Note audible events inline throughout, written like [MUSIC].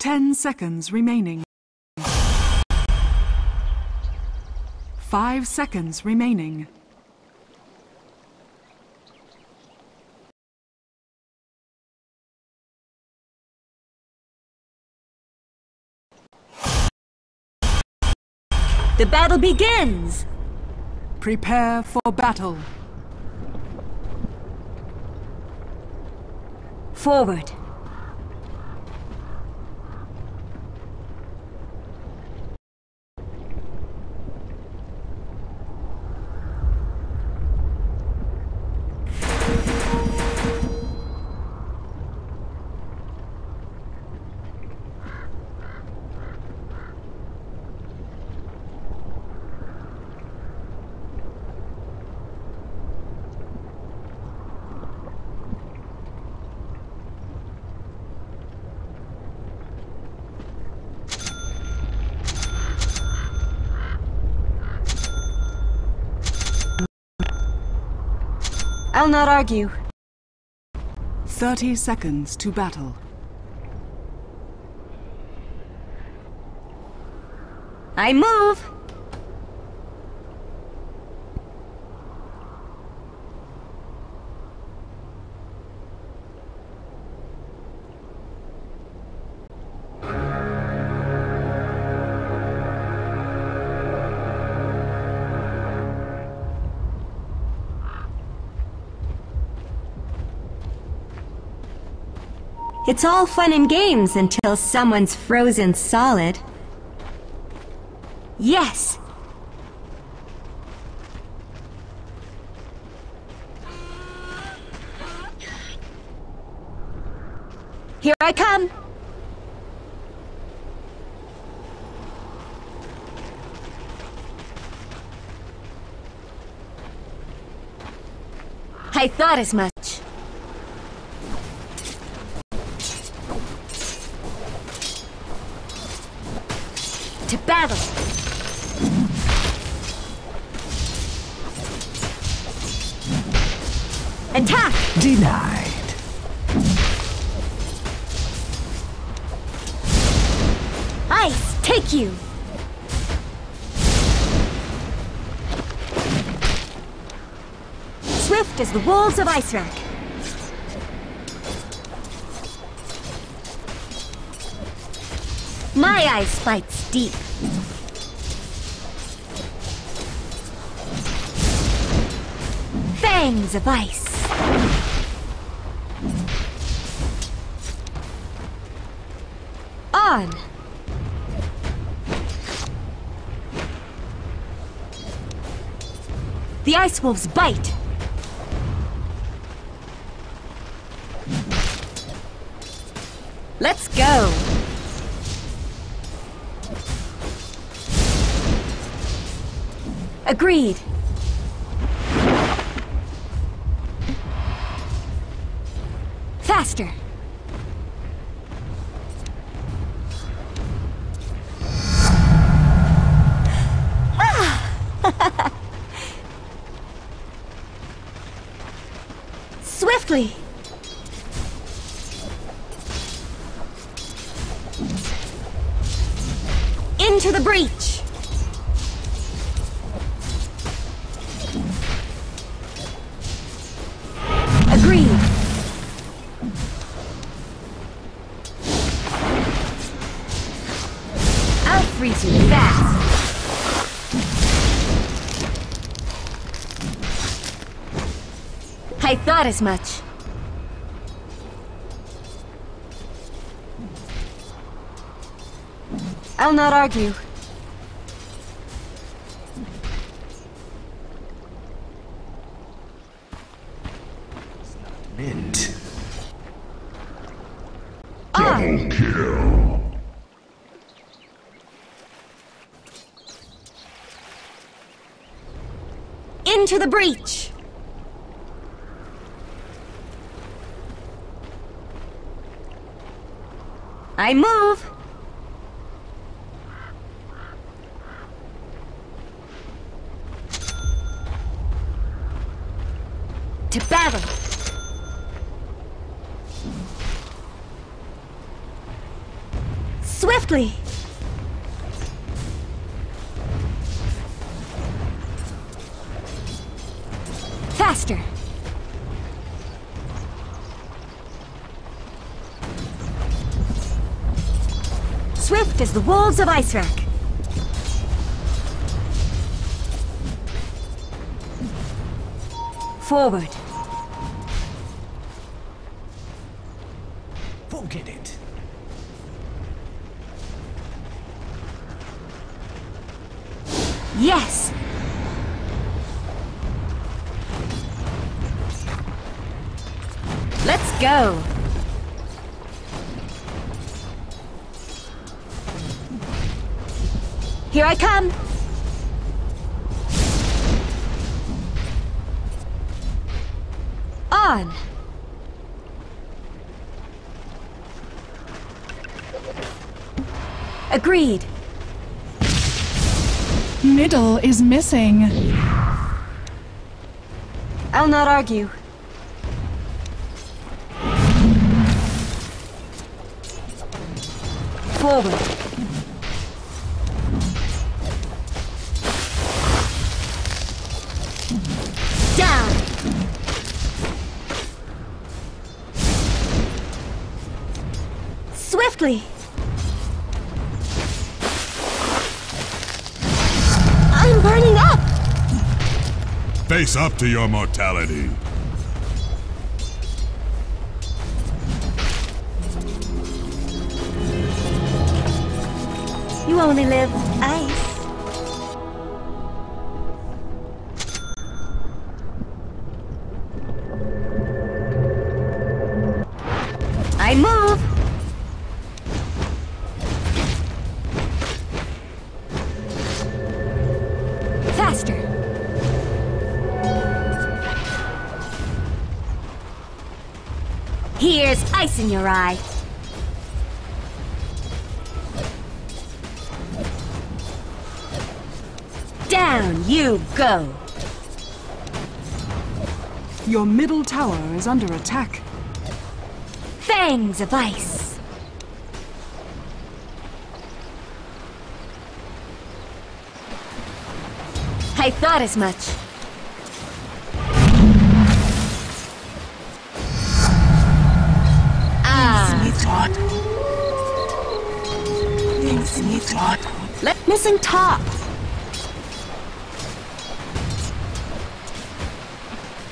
Ten seconds remaining. Five seconds remaining. The battle begins! Prepare for battle. Forward. I'll not argue. 30 seconds to battle. I move! It's all fun and games until someone's frozen solid. Yes! Here I come! I thought as much. As the wolves of Icewrack. My ice fights deep. Fangs of ice. On! The Ice Wolves bite! Let's go! Agreed! Fast! I thought as much. I'll not argue. Into the breach! I move! Swift as the wolves of Icewrack. Forward. Forget it. Yes! Let's go! Come! On! Agreed. Middle is missing. I'll not argue. Forward. Swiftly. I'm burning up. Face up to your mortality. You only live ice. Eye. Down you go. Your middle tower is under attack. Fangs of ice. I thought as much. Let missing top.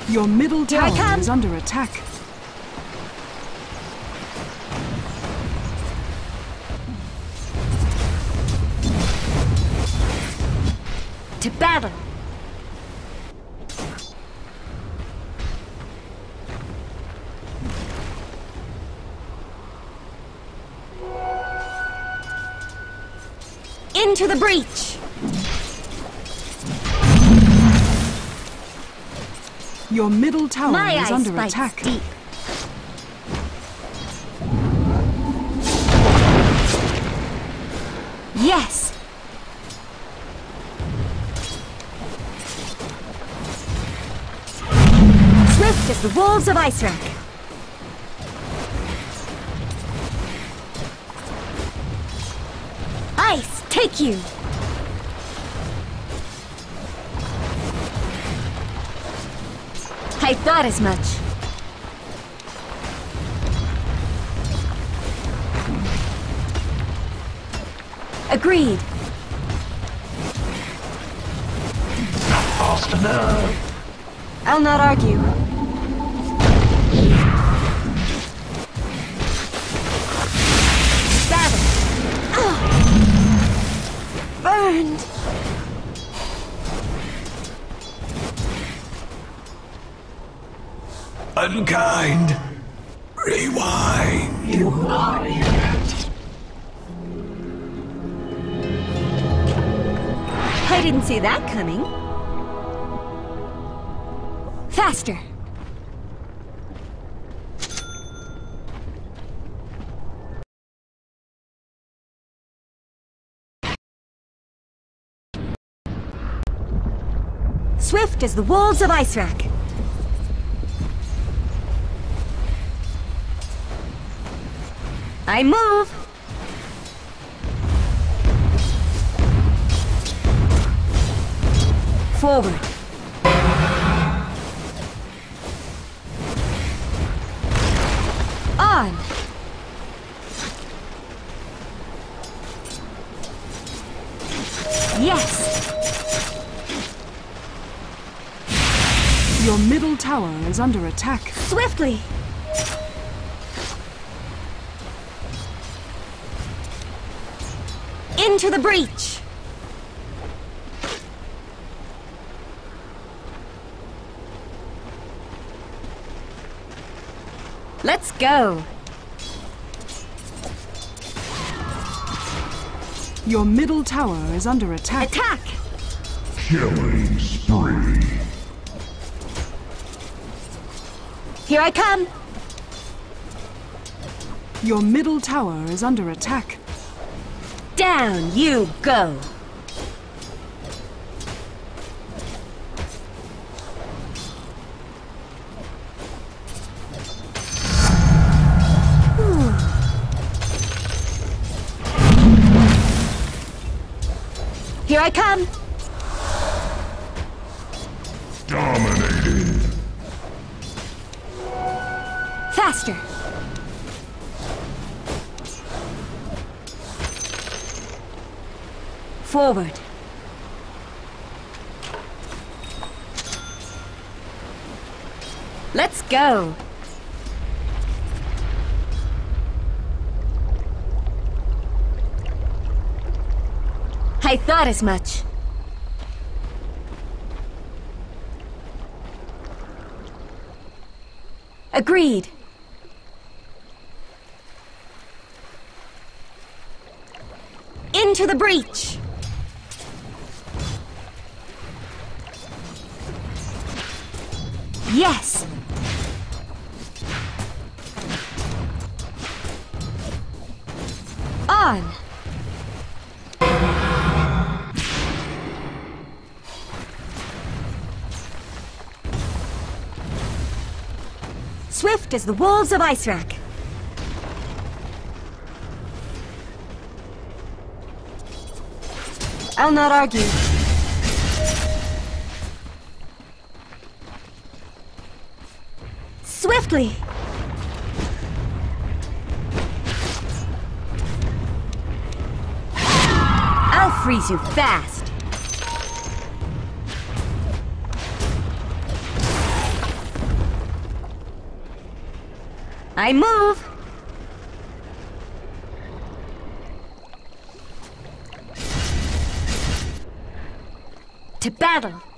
Your middle tower is under attack. To battle. Into the breach. Your middle tower My is under attack. deep. Yes. Swift as the wolves of Icewrack. Take you! I thought as much. Agreed. Fast enough. I'll not argue. as the walls of Icewrack. I move! Forward. Is under attack. Swiftly. Into the breach. Let's go. Your middle tower is under attack. Attack. Killing spree. Here I come. Your middle tower is under attack. Down you go. Here I come. Forward. Let's go. I thought as much. Agreed. Into the breach! Yes! On! Swift as the wolves of Icewrack. I'll not argue. Swiftly! I'll freeze you fast. I move. To battle.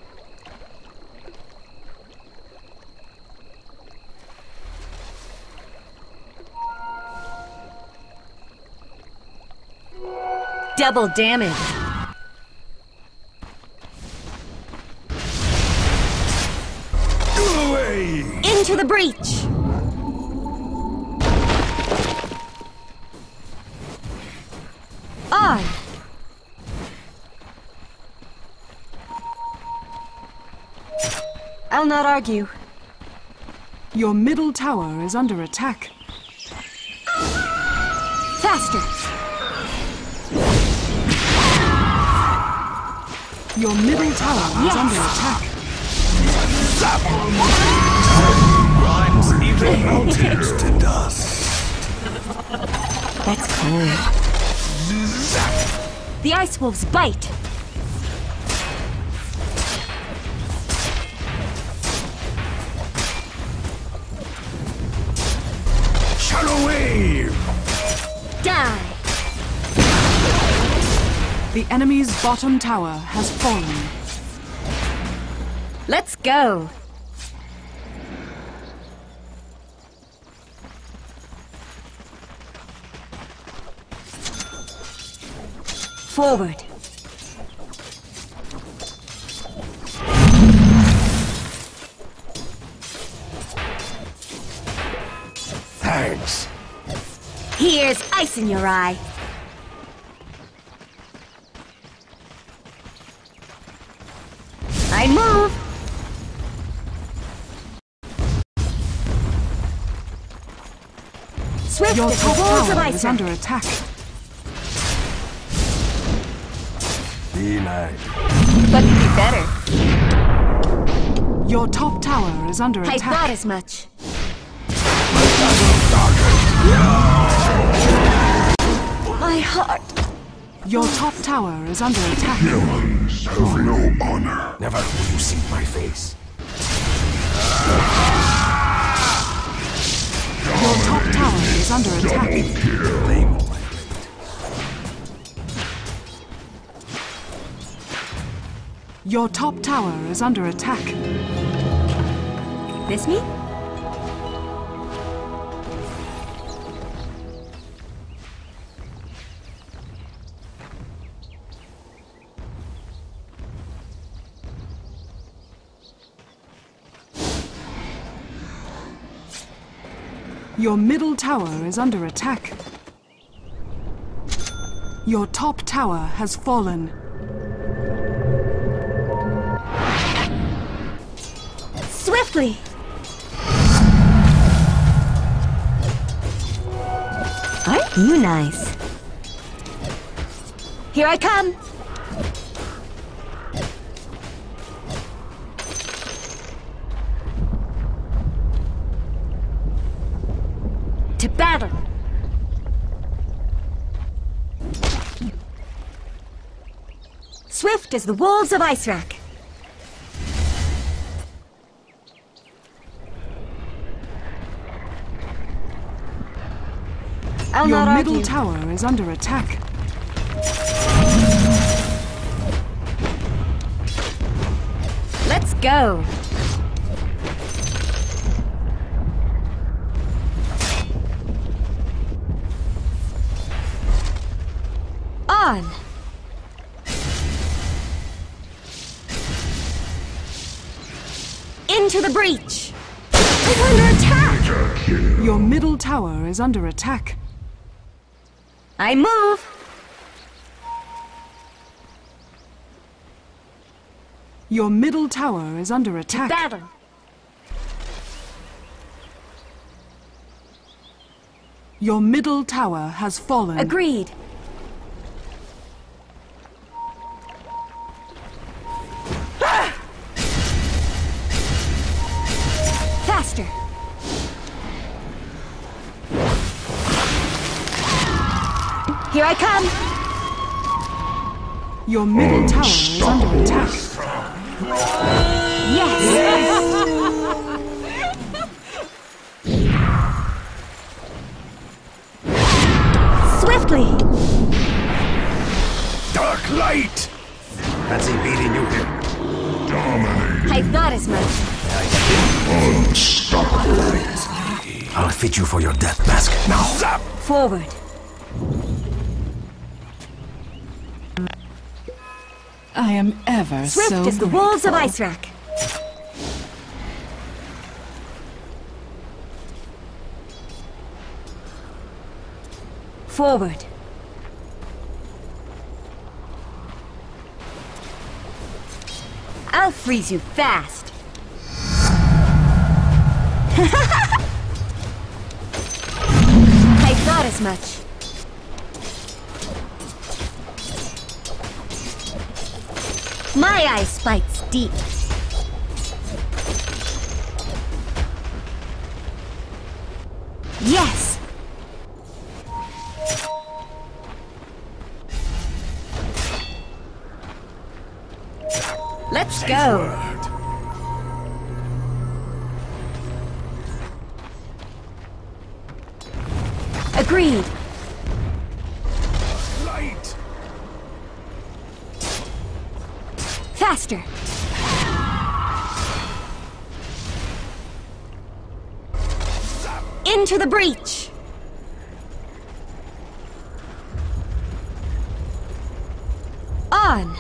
Double damage. Away! Into the breach. On. I'll not argue. Your middle tower is under attack. Faster. Your middle tower is Yes. under attack. Grinds even mountains to [LAUGHS] dust. That's cold. The ice wolves bite. The enemy's bottom tower has fallen. Let's go. Forward. Thanks. Here's ice in your eye. I move. Swift Your top wolves of tower is under attack. Be nice. But could be better. Your top tower is under I thought attack. as much. My heart. Your top tower is under attack. Humans have no honor. Never will you see my face. Your top tower is under attack. Blame Your top tower is under attack. This me? Your middle tower is under attack. Your top tower has fallen. Swiftly! Aren't you nice? Here I come! To battle! Swift as the wolves of Icewrack! I'll Your middle argue. tower is under attack. Let's go. On. Into the breach. It's under attack. Your middle tower is under attack. I move. Your middle tower is under attack. Battle. Your middle tower has fallen. Agreed. Here I come. Your middle tower is under attack. Yes. Swiftly. Dark light! Fancy beating you here. Dominating. I thought as much. Unstoppable. I'll fit you for your death mask. Now, zap! Forward. I am ever Swift so as the wolves of grateful. Icewrack. Forward. I'll freeze you fast. [LAUGHS] I thought as much. My eye spikes deep. Into the breach! On!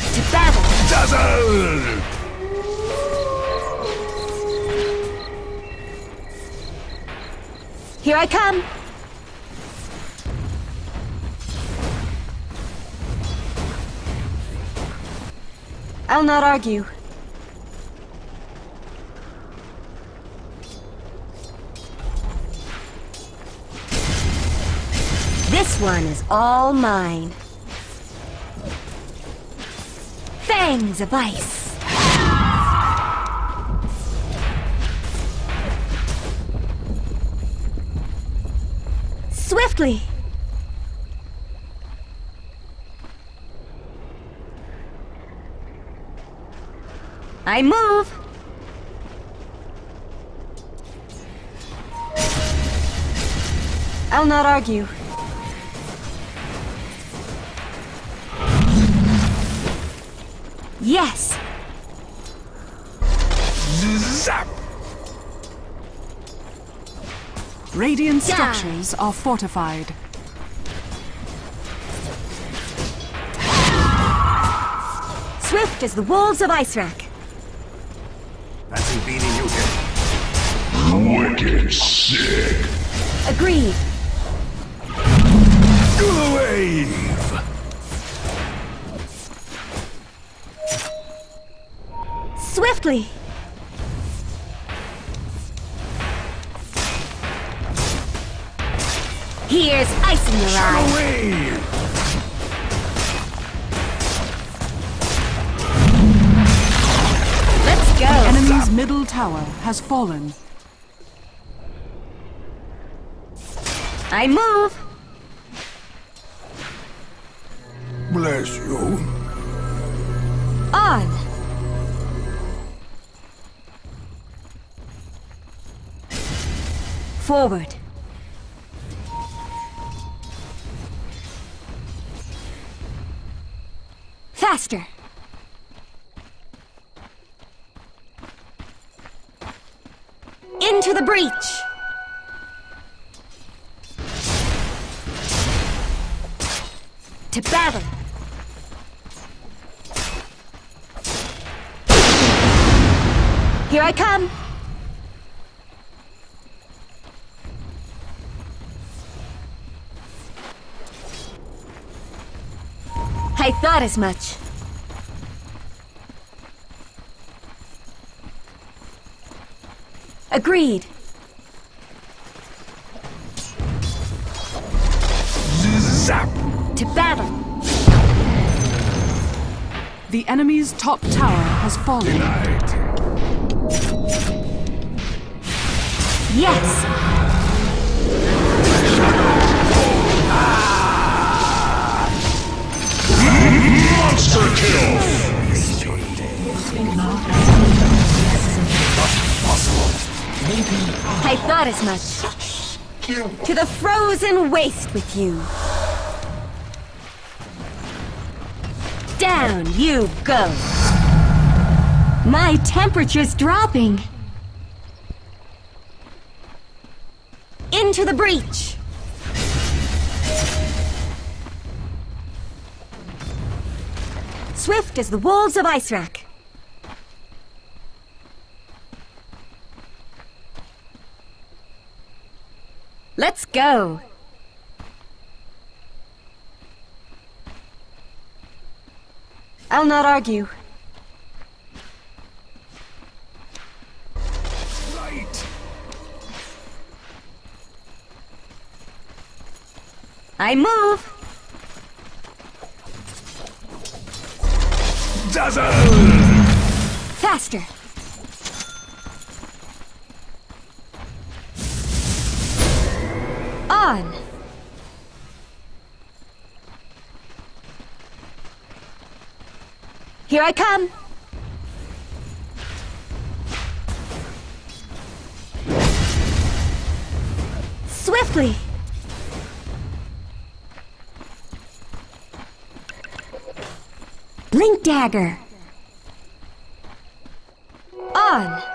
To battle! Dazzle! Here I come! I'll not argue. This one is all mine. Fangs of ice. Swiftly! I move! I'll not argue. Yes! Zap! Radiant Yeah. structures are fortified. Swift as the wolves of Icewrack. Fancy here. Wicked sick. Agreed. Wave! Swiftly! Here's ice in your. Middle tower has fallen. I move. Bless you. On. Forward. Faster. Into the breach. To battle. Here I come! I thought as much. Agreed. Zap! To battle. The enemy's top tower has fallen. Night. Yes! Monster kill. I thought as much. To the frozen waste with you. Down you go. My temperature's dropping. Into the breach. Swift as the wolves of Icewrack. Let's go. I'll not argue. Light! I move. Dazzle! Faster. On. Here I come. Swiftly. Blink dagger. On.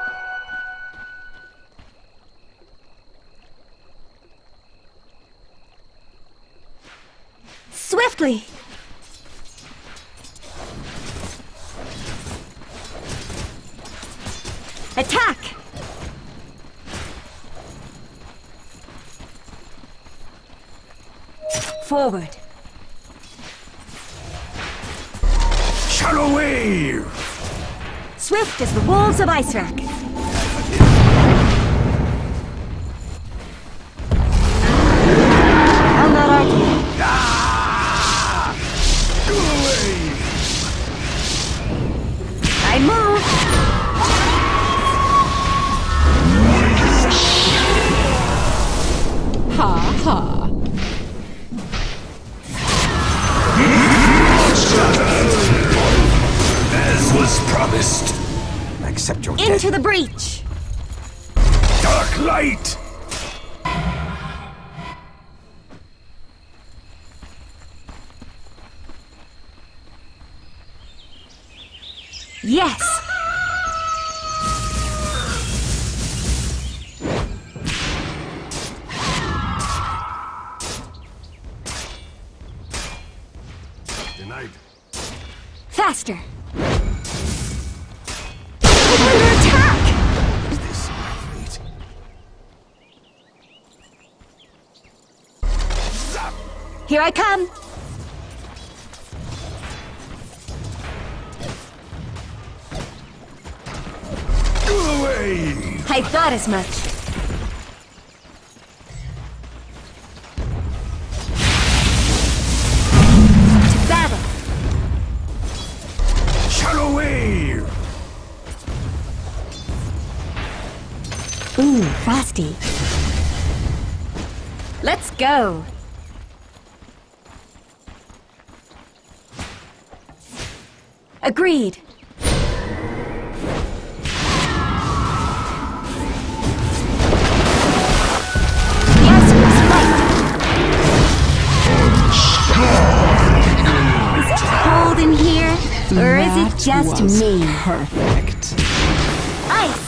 Swiftly. Attack. Forward. Shadow Wave! Swift as the wolves of Icewrack. I'll Light! Yes! Here I come! I thought as much. To battle! Shadow wave! Ooh, frosty. Let's go! Agreed. Yes, Is it cold in here? Or is it just me? Perfect. Ice!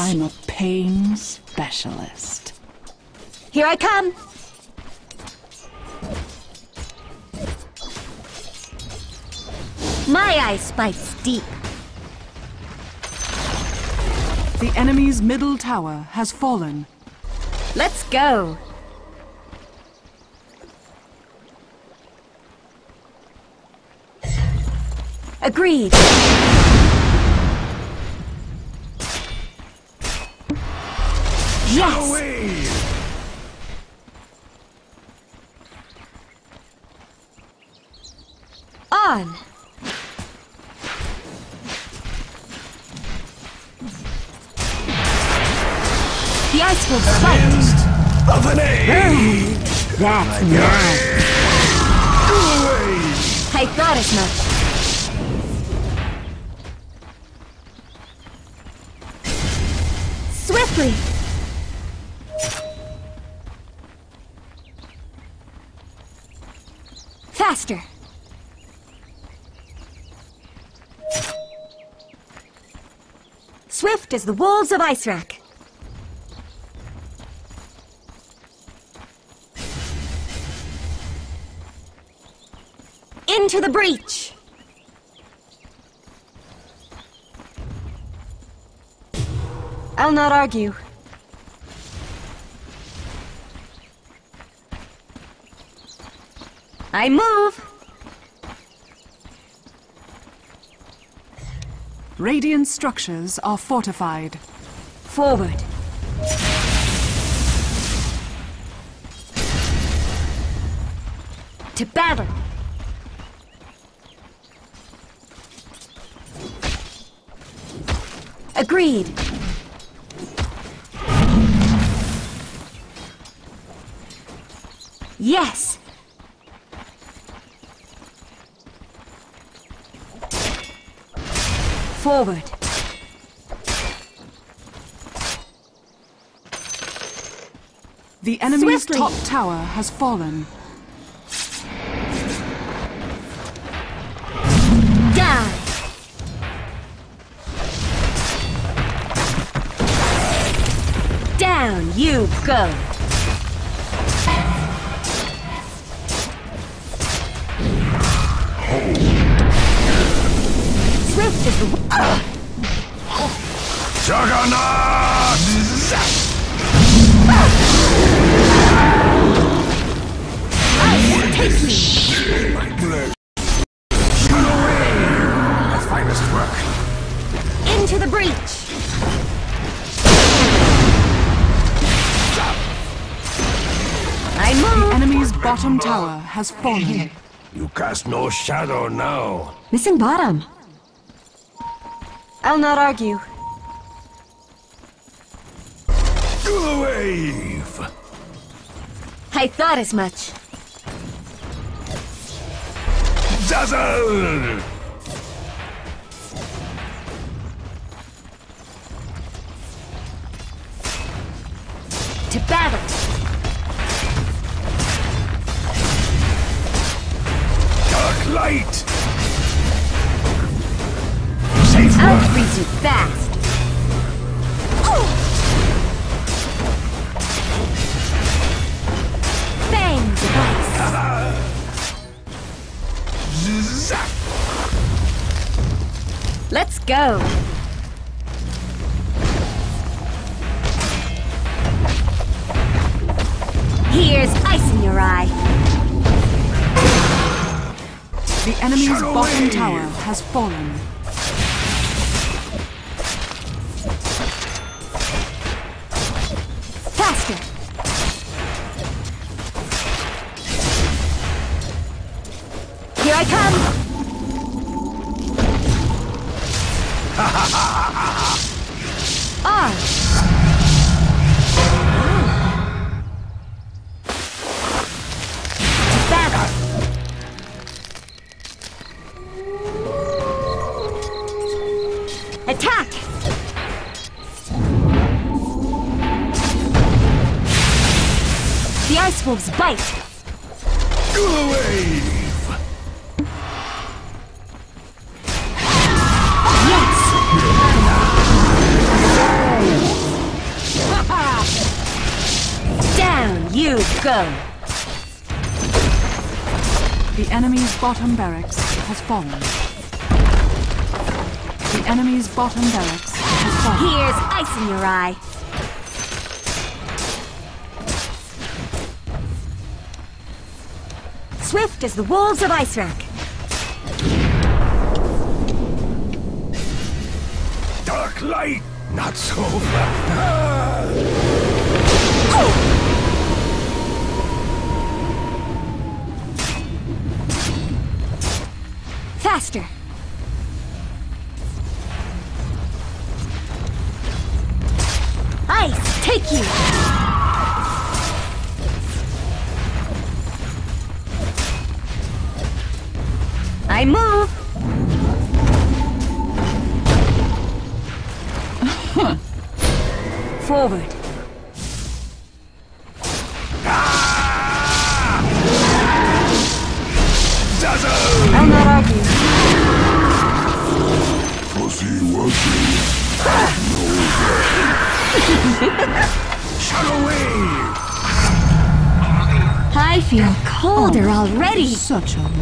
I'm a pain specialist. Here I come! My ice bites deep. The enemy's middle tower has fallen. Let's go! Agreed. Yes! Wave! On! The ice will fight! Of an age! That's away! I thought as much. Swiftly! Faster! Swift as the wolves of Icewrack. Into the breach! I'll not argue. I move! Radiant structures are fortified. Forward. To battle! Agreed. Yes! Forward. The enemy's Swiftly. top tower has fallen. You go! Swift as the... Juggernaut! Take me! My blood. Go away! My finest work. Into the breach! bottom tower has fallen. You cast no shadow now. Missing bottom. I'll not argue. To the wave! I thought as much. Dazzle! To battle! Light! Safe I'll freeze you fast! Fangs of ice! Let's go! Here's ice in your eye! The enemy's Shadow bottom wave. tower has fallen. Faster! Here I come! R! [LAUGHS] Ah! Wolves bite! Wave! Yes! Down you go! The enemy's bottom barracks has fallen. The enemy's bottom barracks has fallen. Here's ice in your eye. Swift as the wolves of Icewrack. Dark light! Not so fast! Faster! Forward. I'll not argue. Wuzzy. Shadow wave! I feel colder already. Such a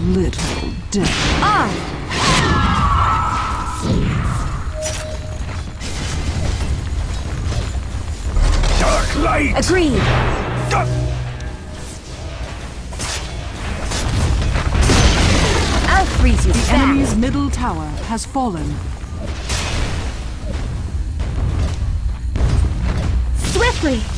has fallen. Swiftly.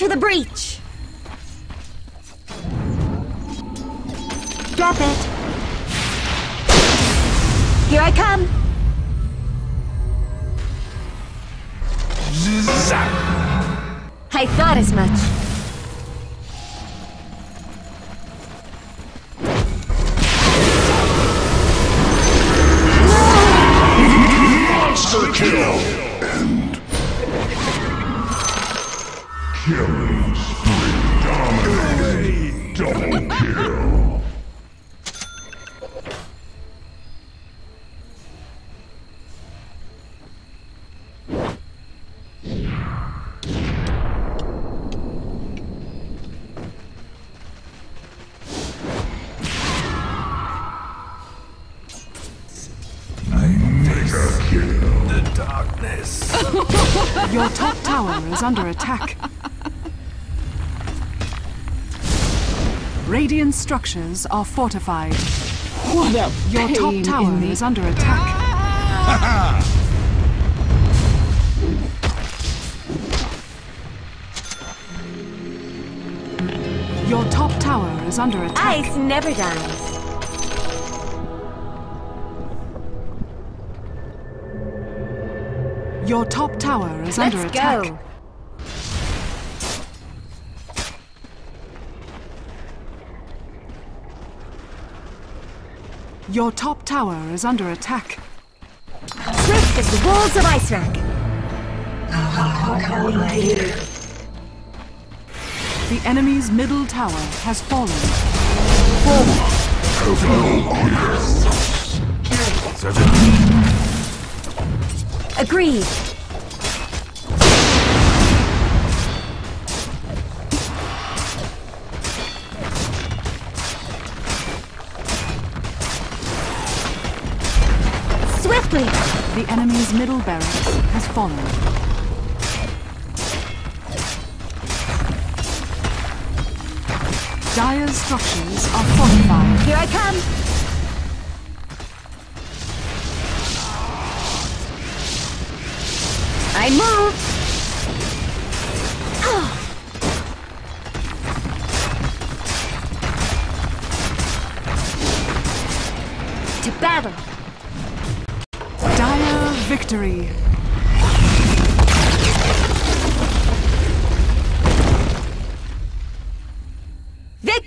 Into the breach! tower is under attack. Radiant structures are fortified. What a Your top tower is under attack. Your top tower is under attack. Ice never dies. Your top tower is Let's under attack. go. Your top tower is under attack. Swift as the walls of Icewrack. The enemy's middle tower has fallen. Sergeant, Agreed. Swiftly! The enemy's middle barracks has fallen. Dire's structures are fortified. Here I come!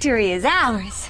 Victory is ours!